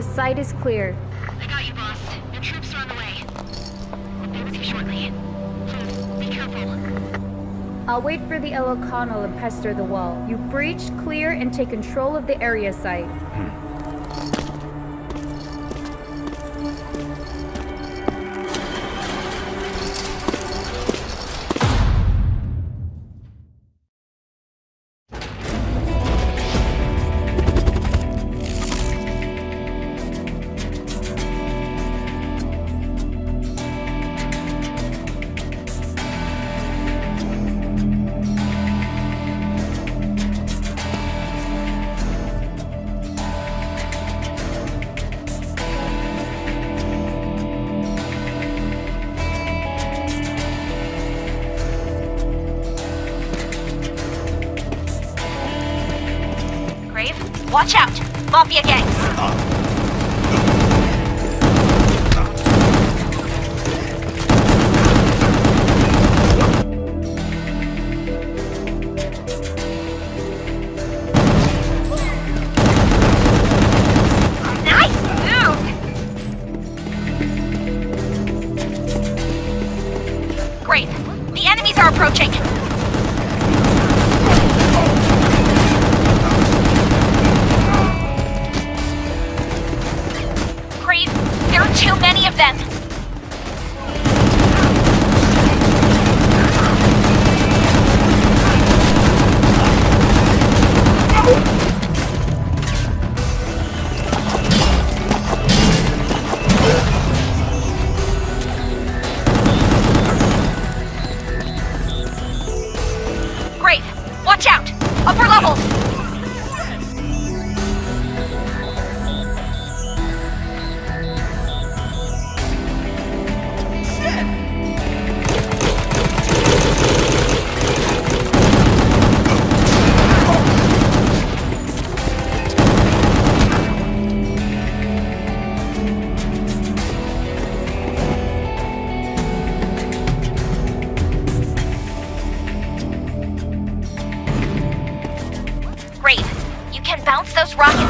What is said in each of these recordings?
The site is clear. I got you, boss. Your troops are on the way. I'll be with you shortly. Please, be careful. I'll wait for the Elokano and pester the wall. You breach, clear, and take control of the area site. Hmm. Watch out! Mafia gangs! 앞으로 가서. Bounce those rockets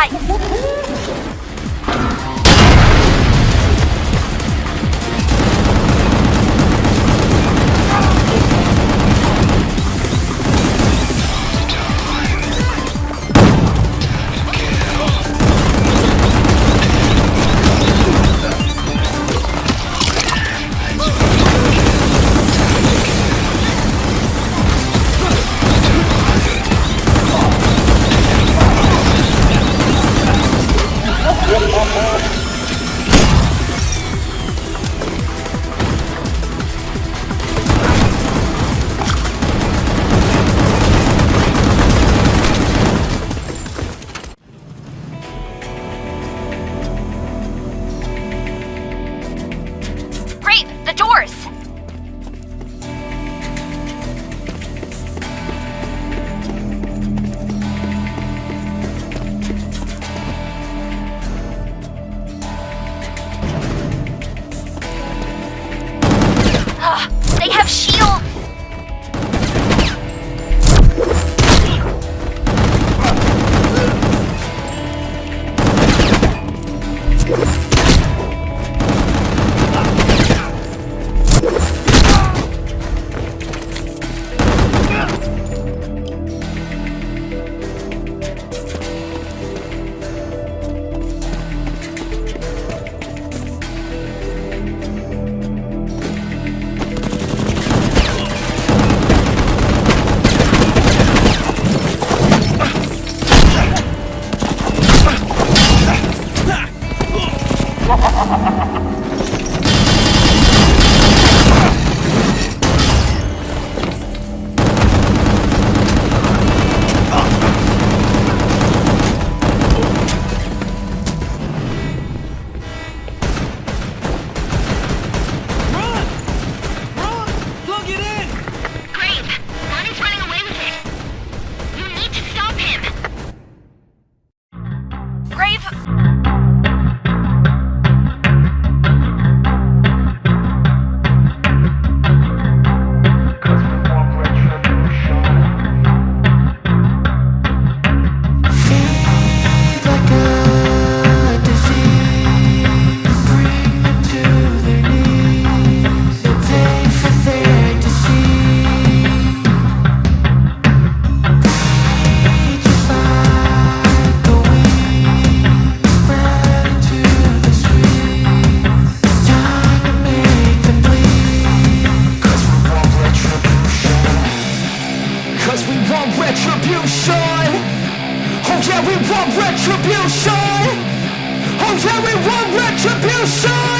诶 out of shield! show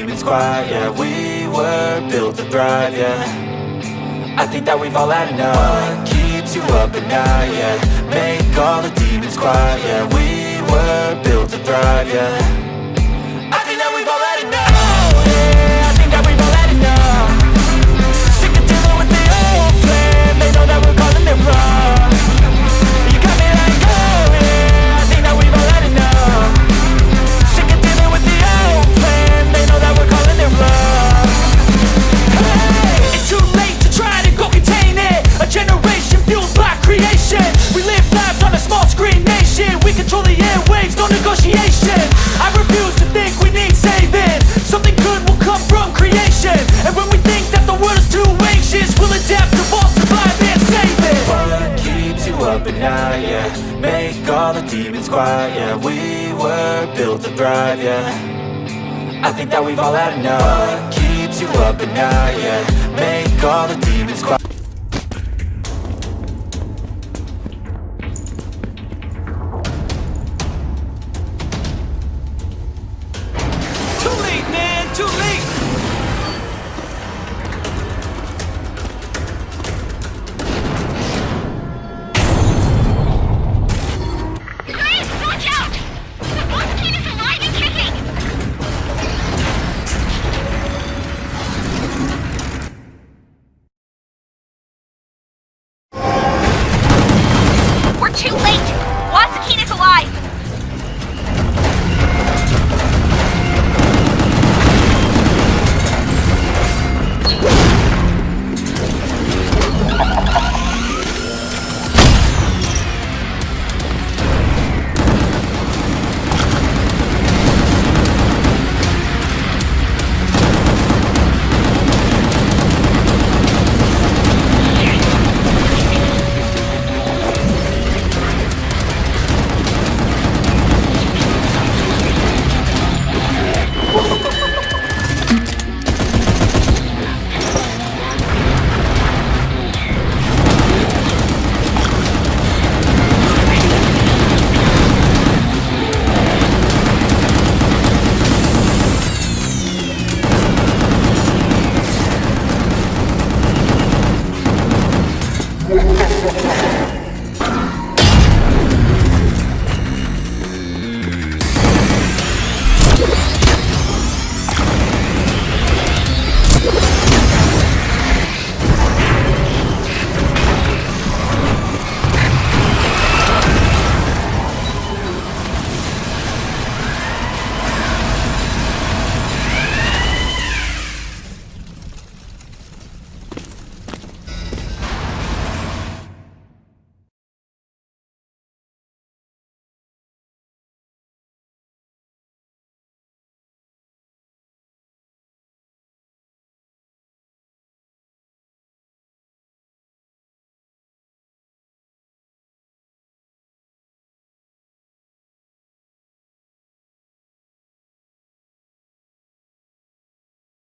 demons quiet, yeah. We were built to thrive, yeah. I think that we've all had enough. What keeps you up at night, yeah? Make all the demons quiet, yeah. We were built to thrive, yeah. Right. Think that we've all had enough. Keeps you up at night, yeah. Make all the demons quiet